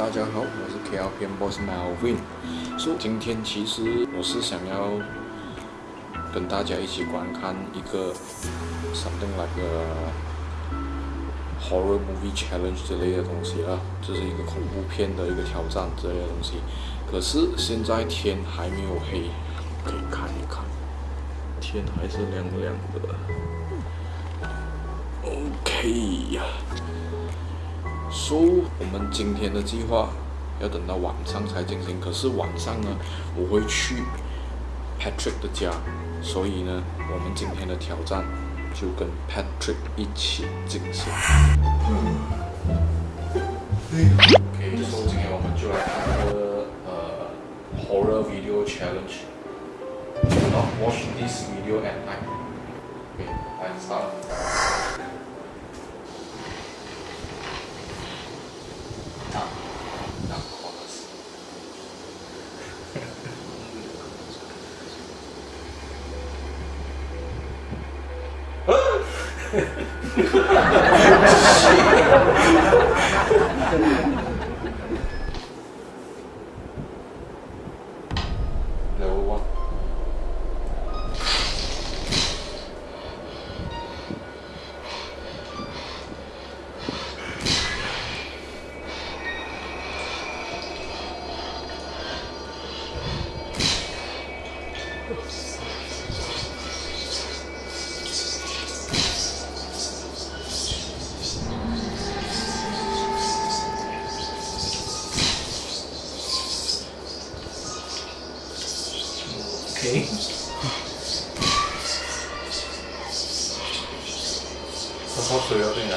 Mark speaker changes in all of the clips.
Speaker 1: 大家好，我是 KL 片 boss Melvin。so 今天其实我是想要跟大家一起观看一个 something like a horror movie challenge 之类的东西啊，就是一个恐怖片的一个挑战之类的东西。可是现在天还没有黑，可以看一看，天还是亮亮的。OK 呀。So 我们今天的计划要等到晚上才进行，可是晚上呢，我会去 Patrick 的家，所以呢，我们今天的挑战就跟 Patrick 一起进行。OK，所以今天我们就来看个呃 horror video challenge。Do not watch this video at night. OK，来 start。
Speaker 2: OK，
Speaker 1: 泡泡水要对你来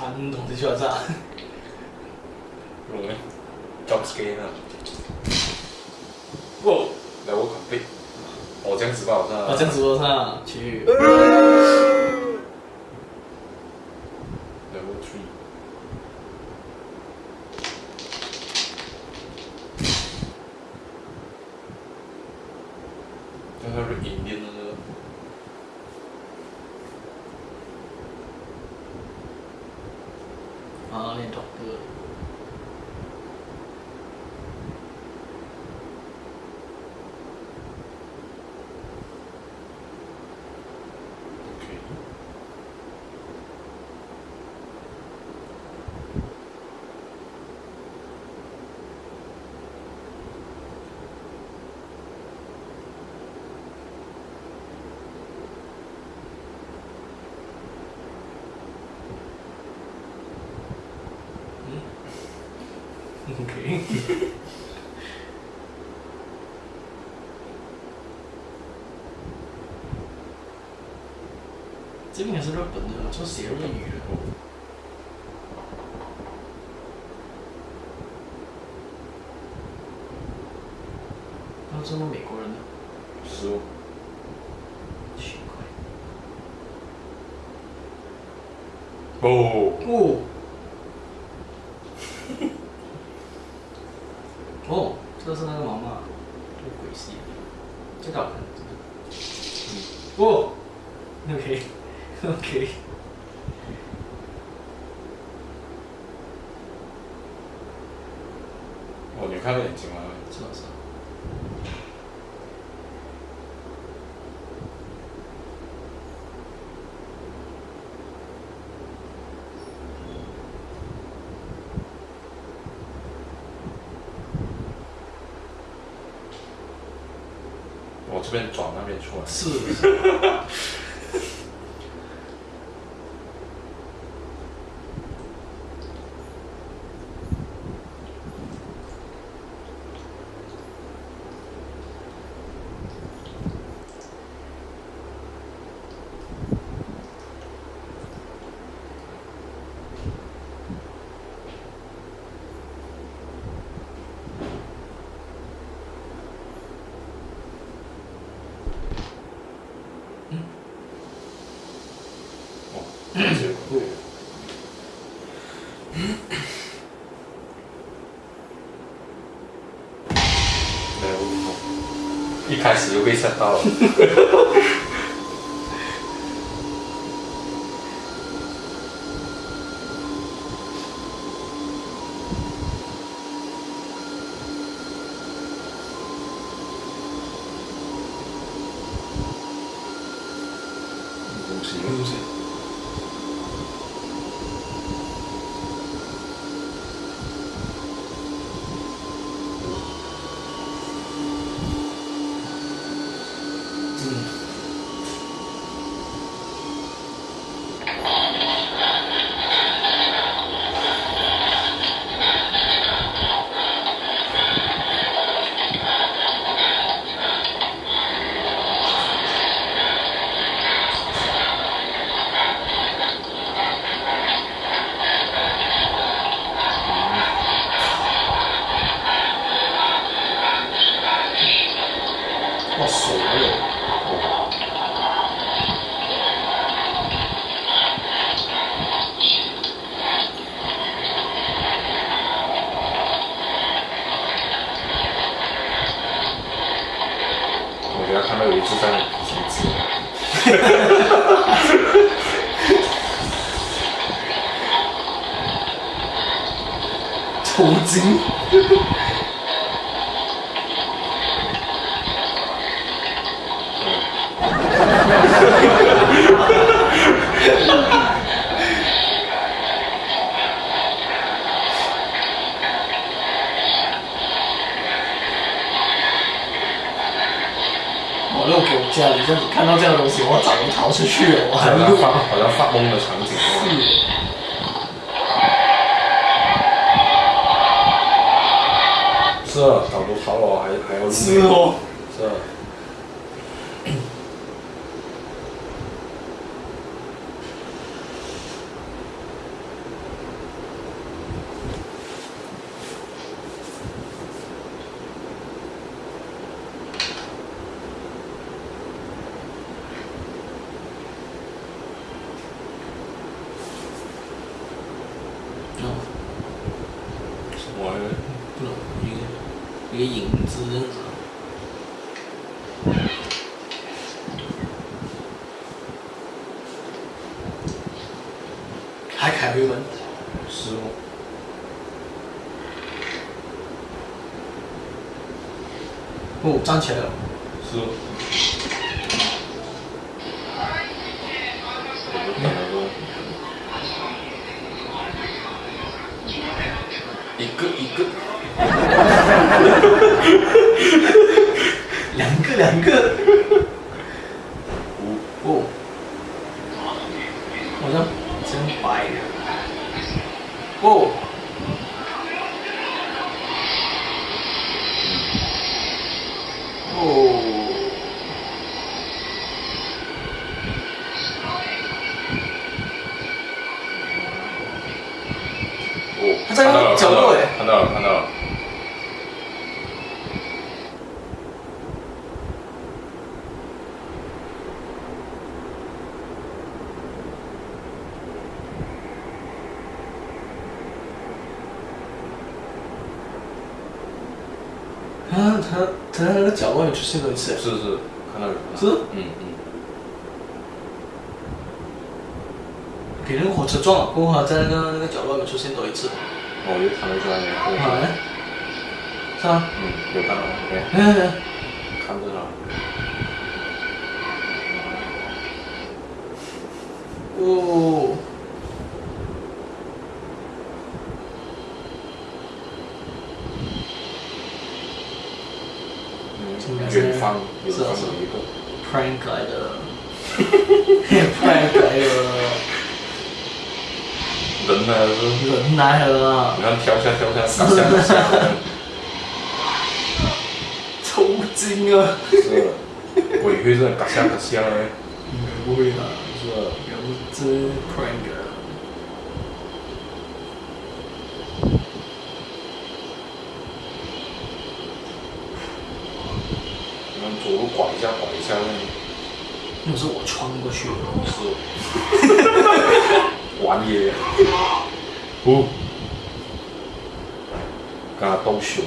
Speaker 1: 传统的学生啊我们 jobsgame 不来我可不我这样子报
Speaker 2: 我这样子报去
Speaker 1: 他说一年的那个。
Speaker 2: 这边应该是日本的，说写日语那这么美国人呢？
Speaker 1: 十五。
Speaker 2: 奇。
Speaker 1: 哦。
Speaker 2: 哦，这是那个妈妈，这个鬼戏，这个好看，这个。哦 OK，OK。
Speaker 1: 哦，你看到眼睛了？
Speaker 2: 是啊是啊。
Speaker 1: 我这边转那边出来。
Speaker 2: 是 是。
Speaker 1: 哦，结果没有，一开始就被吓到了。东西，
Speaker 2: 东西。嗯。哇，手还有。
Speaker 1: 我给他看到有一只在停止。
Speaker 2: 抽筋。我如果给我家里这看到这样的东西，我早就逃出去了，我还
Speaker 1: 好
Speaker 2: 没有
Speaker 1: 像发好像发懵的场景。是啊，早都逃了，还还要
Speaker 2: 是哦。
Speaker 1: 是啊。
Speaker 2: 哦，
Speaker 1: 什么来着？
Speaker 2: 不懂，一个一个影子。还开回门，
Speaker 1: 失误。
Speaker 2: 哦，站起来了。
Speaker 1: 失误。我就等了个一个一 个，
Speaker 2: 两个两个。
Speaker 1: 看到了看到了看到了
Speaker 2: 他他在那个角落里出现过一次
Speaker 1: 是是看到人了
Speaker 2: 是
Speaker 1: 嗯嗯
Speaker 2: 给那个火车撞了过后还在那个那个角落里出现过一次
Speaker 1: 哦，又弹了出来了。
Speaker 2: 好嘞。是啊。
Speaker 1: 嗯，有看到。
Speaker 2: 嗯。
Speaker 1: 看着了。
Speaker 2: 哦。
Speaker 1: 远方有这么一个
Speaker 2: prank 来的，prank 来的，
Speaker 1: 人来了，
Speaker 2: 人来了，
Speaker 1: 你看跳下跳下，下下下，
Speaker 2: 抽筋啊！
Speaker 1: 是，鬼会是嘎下嘎下嘞？
Speaker 2: 应该不会的，是，应该不是 prank。
Speaker 1: 左路拐一下，拐一下那
Speaker 2: 那是我穿过去的，
Speaker 1: 是。玩野。不。跟他斗熊。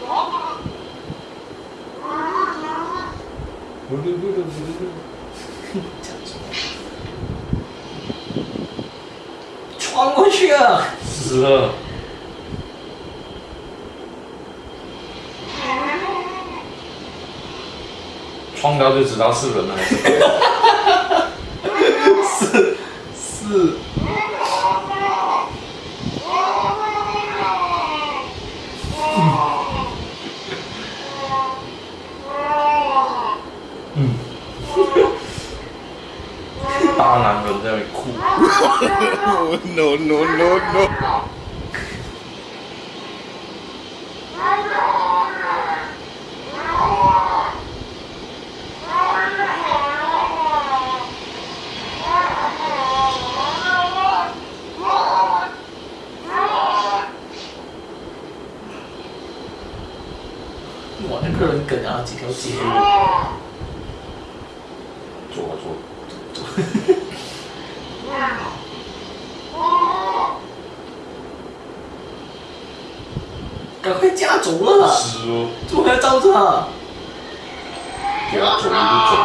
Speaker 1: 不不不不不不，
Speaker 2: 讲什么？穿过去啊！
Speaker 1: 死了。穿高就知道是人了。
Speaker 2: 是是。
Speaker 1: 大人在那哭。
Speaker 3: no no no no。
Speaker 2: 哇，那个人梗啊，几条街。
Speaker 1: 坐啊坐。
Speaker 2: 赶快驾走了！
Speaker 1: 是哦。
Speaker 2: 怎么还要照着？
Speaker 1: 给他走一路走。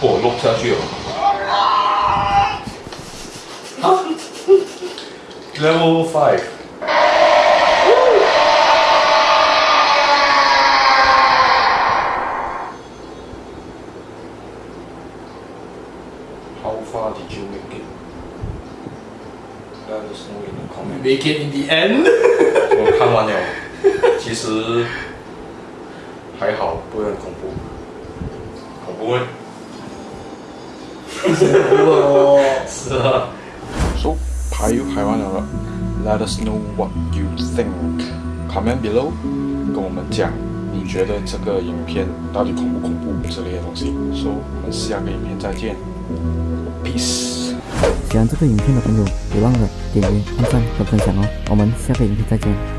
Speaker 1: 哦，落下去了。
Speaker 2: 啊？
Speaker 1: Level five。How far did you make it? Let us know in the comment. 我看完了，其实还好，不会很恐怖，恐怖吗？恐怖哦，是。
Speaker 3: So，拍又拍完了，Let us know what you think. Comment below，跟我们讲，你觉得这个影片到底恐不恐怖之类的东西。So，很下个影片再见，Peace。
Speaker 4: 喜欢这个影片的朋友，别忘了点击、按赞和分享哦！我们下个影片再见。